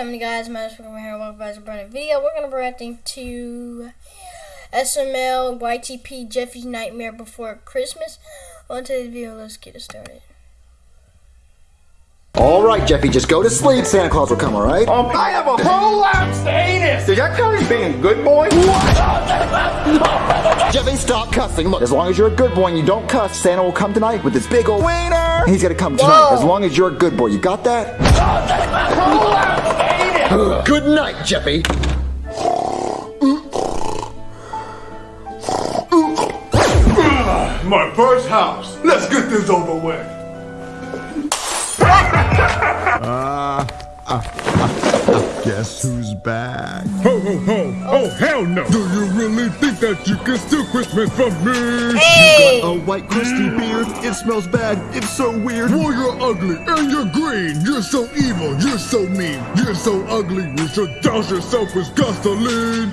happening guys? My name is Pokemon here. Welcome back to a brand new video. We're going to be reacting to SML YTP Jeffy's Nightmare Before Christmas. On today's video, let's get it started. All right, Jeffy, just go to sleep. Santa Claus will come, all right? Um, I have a prolapsed anus. Does that count as being a good boy? Jeffy, stop cussing. Look, as long as you're a good boy and you don't cuss, Santa will come tonight with this big old wiener. He's gonna come tonight, Whoa. as long as you're a good boy. You got that? Prolapsed anus. Good night, Jeffy. Ah, my first house. Let's get this over with. Ah, ah, Guess who's back? Ho ho ho! Oh hell no! Do you really think that you can steal Christmas from me? Hey! A white crusty beard. It smells bad. It's so weird. Well, you're ugly and you're green. You're so evil. You're so mean. You're so ugly. You should douse yourself with gasoline.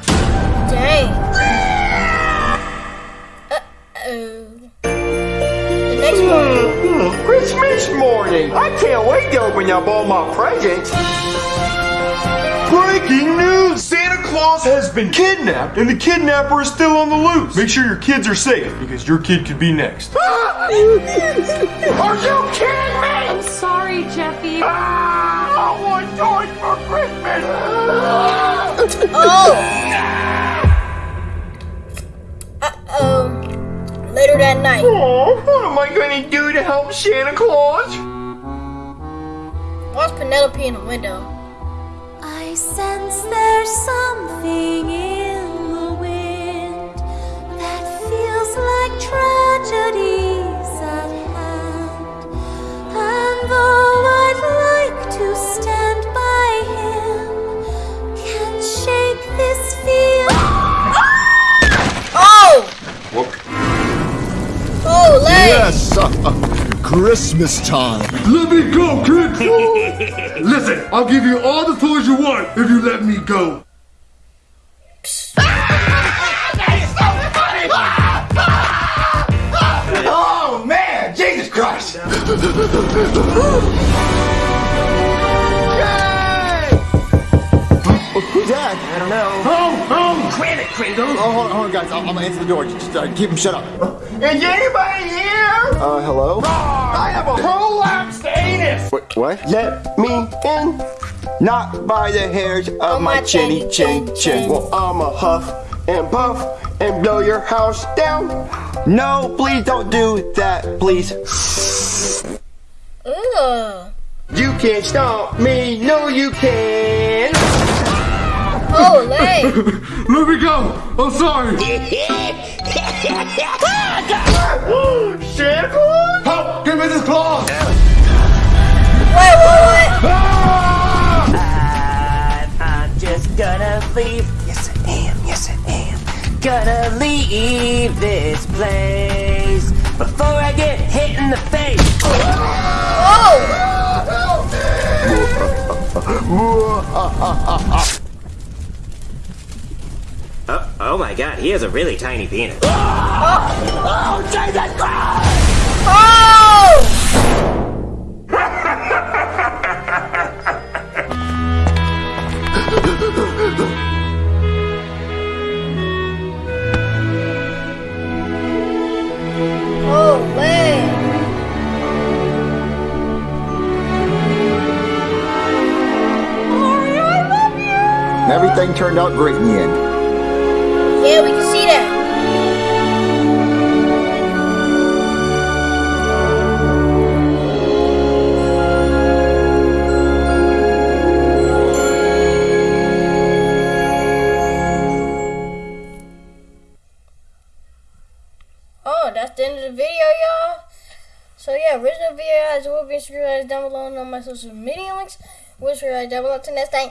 Dang. Uh-oh. The next one. Hmm, hmm. Christmas morning. I can't wait to open up all my presents. Santa has been kidnapped and the kidnapper is still on the loose. Make sure your kids are safe because your kid could be next. are you kidding me? I'm sorry, Jeffy. Ah, I want toys for Christmas. Oh! Uh-oh. Later that night. Oh, what am I gonna do to help Santa Claus? Watch Penelope in the window? Sense there's something in Christmas time. Let me go, kids. Listen, I'll give you all the toys you want if you let me go. Oh man, Jesus Christ! Who's that? I don't know. Oh, oh! Quit it, Kringle! Oh, hold on, hold on, guys. I'm, I'm gonna answer the door. Just uh, keep him shut up. Is anybody here? Uh, hello? I have a prolapsed anus! Wait, what? Let me in, not by the hairs of my my chinny chin chin. Well, I'ma huff and puff and blow your house down. No, please don't do that, please. Ugh. You can't stop me, no you can. Oh, Lay! Let me go. I'm sorry. Santa Help! Give me this claw. Wait, what, what? Ah! I'm, I'm just gonna leave. Yes, I am. Yes, I am. Gonna leave this place before I get hit in the face. Oh! Oh, oh my god, he has a really tiny penis. Oh! Oh, Lay! And everything turned out great in the end. Yeah, we can see that. Oh, that's the end of the video, y'all. So yeah, original video guys will be subscribed down below all my social media links. Wish you guys down below. to next time.